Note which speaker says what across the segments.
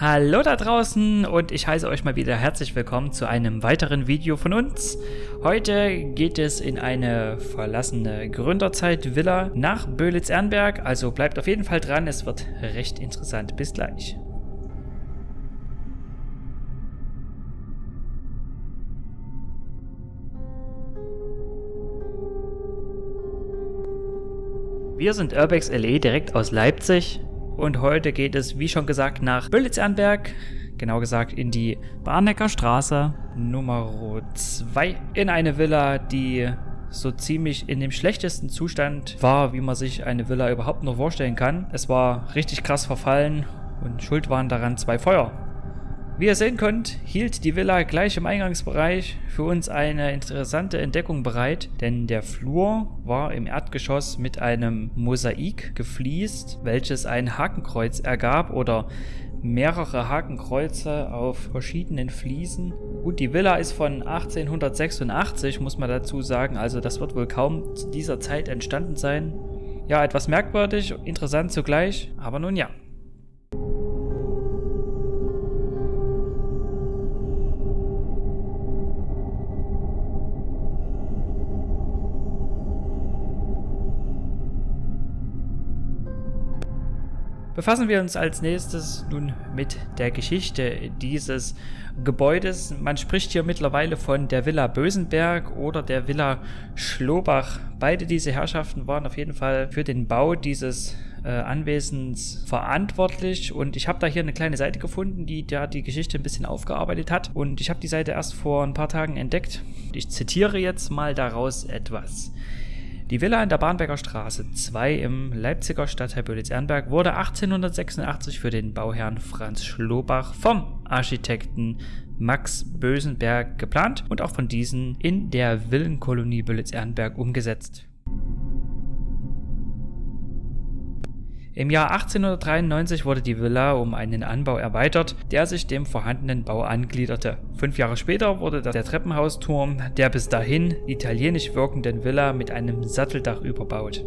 Speaker 1: Hallo da draußen und ich heiße euch mal wieder herzlich willkommen zu einem weiteren Video von uns. Heute geht es in eine verlassene Gründerzeit-Villa nach Böhlitz-Ernberg, also bleibt auf jeden Fall dran, es wird recht interessant. Bis gleich. Wir sind Urbex LE direkt aus Leipzig und heute geht es, wie schon gesagt, nach Böllitz-Ernberg. Genau gesagt in die Barnecker Straße Nummer 2. In eine Villa, die so ziemlich in dem schlechtesten Zustand war, wie man sich eine Villa überhaupt nur vorstellen kann. Es war richtig krass verfallen und schuld waren daran zwei Feuer. Wie ihr sehen könnt, hielt die Villa gleich im Eingangsbereich für uns eine interessante Entdeckung bereit, denn der Flur war im Erdgeschoss mit einem Mosaik gefliest, welches ein Hakenkreuz ergab oder mehrere Hakenkreuze auf verschiedenen Fliesen. Gut, die Villa ist von 1886, muss man dazu sagen, also das wird wohl kaum zu dieser Zeit entstanden sein. Ja, etwas merkwürdig, interessant zugleich, aber nun ja. Befassen wir uns als nächstes nun mit der Geschichte dieses Gebäudes. Man spricht hier mittlerweile von der Villa Bösenberg oder der Villa Schlobach. Beide diese Herrschaften waren auf jeden Fall für den Bau dieses äh, Anwesens verantwortlich und ich habe da hier eine kleine Seite gefunden, die da die Geschichte ein bisschen aufgearbeitet hat und ich habe die Seite erst vor ein paar Tagen entdeckt. Ich zitiere jetzt mal daraus etwas. Die Villa in der Barnberger Straße 2 im Leipziger Stadtteil Böhlitz-Ehrenberg wurde 1886 für den Bauherrn Franz Schlobach vom Architekten Max Bösenberg geplant und auch von diesen in der Villenkolonie Böhlitz-Ehrenberg umgesetzt. Im Jahr 1893 wurde die Villa um einen Anbau erweitert, der sich dem vorhandenen Bau angliederte. Fünf Jahre später wurde der Treppenhausturm der bis dahin italienisch wirkenden Villa mit einem Satteldach überbaut.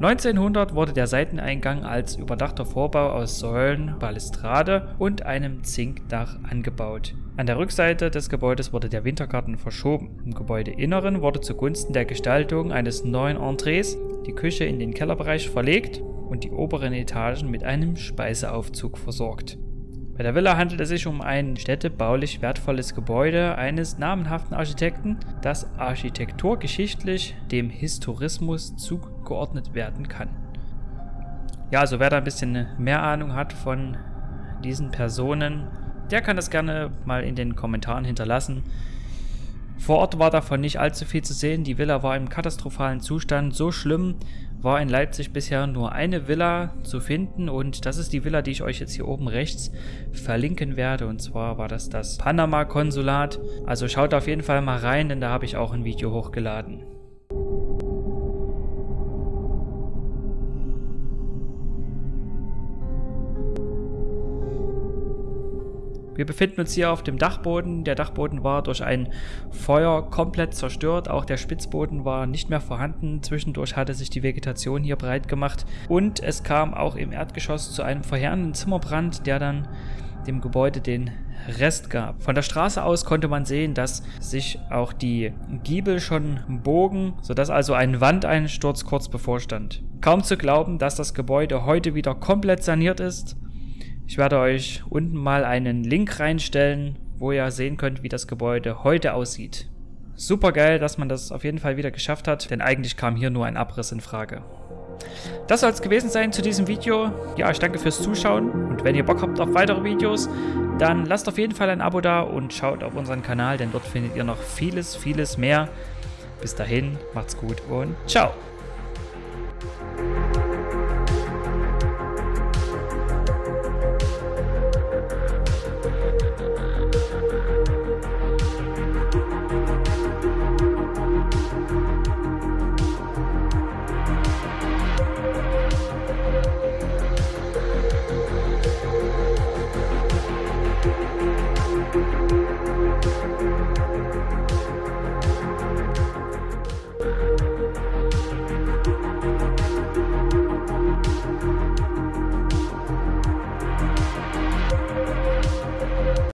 Speaker 1: 1900 wurde der Seiteneingang als überdachter Vorbau aus Säulen, Balustrade und einem Zinkdach angebaut. An der Rückseite des Gebäudes wurde der Wintergarten verschoben. Im Gebäudeinneren wurde zugunsten der Gestaltung eines neuen Entrees die Küche in den Kellerbereich verlegt und die oberen Etagen mit einem Speiseaufzug versorgt. Bei der Villa handelt es sich um ein städtebaulich wertvolles Gebäude eines namenhaften Architekten, das architekturgeschichtlich dem Historismus zugeordnet werden kann. Ja, also wer da ein bisschen mehr Ahnung hat von diesen Personen, der kann das gerne mal in den Kommentaren hinterlassen. Vor Ort war davon nicht allzu viel zu sehen. Die Villa war im katastrophalen Zustand. So schlimm war in Leipzig bisher nur eine Villa zu finden und das ist die Villa, die ich euch jetzt hier oben rechts verlinken werde. Und zwar war das das Panama-Konsulat. Also schaut auf jeden Fall mal rein, denn da habe ich auch ein Video hochgeladen. Wir befinden uns hier auf dem Dachboden. Der Dachboden war durch ein Feuer komplett zerstört. Auch der Spitzboden war nicht mehr vorhanden. Zwischendurch hatte sich die Vegetation hier breit gemacht. Und es kam auch im Erdgeschoss zu einem verheerenden Zimmerbrand, der dann dem Gebäude den Rest gab. Von der Straße aus konnte man sehen, dass sich auch die Giebel schon bogen, sodass also ein Wandeinsturz kurz bevorstand. Kaum zu glauben, dass das Gebäude heute wieder komplett saniert ist ich werde euch unten mal einen Link reinstellen, wo ihr sehen könnt, wie das Gebäude heute aussieht. Super geil, dass man das auf jeden Fall wieder geschafft hat, denn eigentlich kam hier nur ein Abriss in Frage. Das soll es gewesen sein zu diesem Video. Ja, ich danke fürs Zuschauen und wenn ihr Bock habt auf weitere Videos, dann lasst auf jeden Fall ein Abo da und schaut auf unseren Kanal, denn dort findet ihr noch vieles, vieles mehr. Bis dahin, macht's gut und ciao!